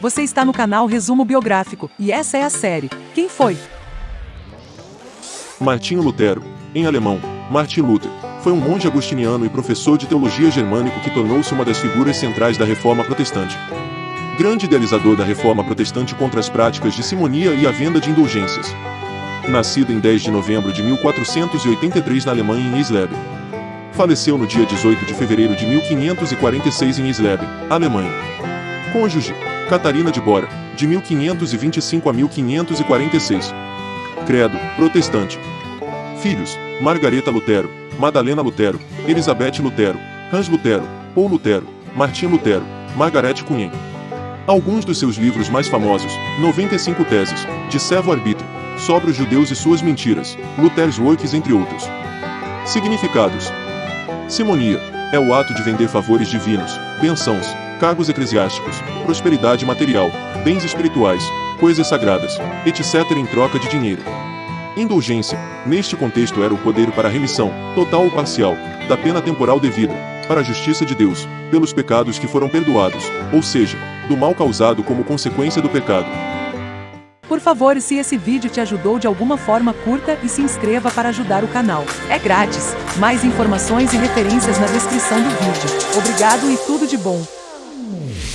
Você está no canal Resumo Biográfico, e essa é a série. Quem foi? Martinho Lutero, em alemão, Martin Luther, foi um monge agostiniano e professor de teologia germânico que tornou-se uma das figuras centrais da reforma protestante. Grande idealizador da reforma protestante contra as práticas de simonia e a venda de indulgências. Nascido em 10 de novembro de 1483 na Alemanha em Isleben. Faleceu no dia 18 de fevereiro de 1546 em Isleben, Alemanha. Cônjuge, Catarina de Bora, de 1525 a 1546. Credo, protestante. Filhos, Margareta Lutero, Madalena Lutero, Elizabeth Lutero, Hans Lutero, Paul Lutero, Martim Lutero, Margaret Cunhem. Alguns dos seus livros mais famosos, 95 Teses, de Servo Arbítrio, sobre os judeus e suas mentiras, Luther's Works entre outros. Significados. Simonia, é o ato de vender favores divinos, bênçãos, cargos eclesiásticos, prosperidade material, bens espirituais, coisas sagradas, etc. em troca de dinheiro. Indulgência, neste contexto era o poder para a remissão, total ou parcial, da pena temporal devida, para a justiça de Deus, pelos pecados que foram perdoados, ou seja, do mal causado como consequência do pecado. Por favor, se esse vídeo te ajudou de alguma forma, curta e se inscreva para ajudar o canal. É grátis. Mais informações e referências na descrição do vídeo. Obrigado e tudo de bom.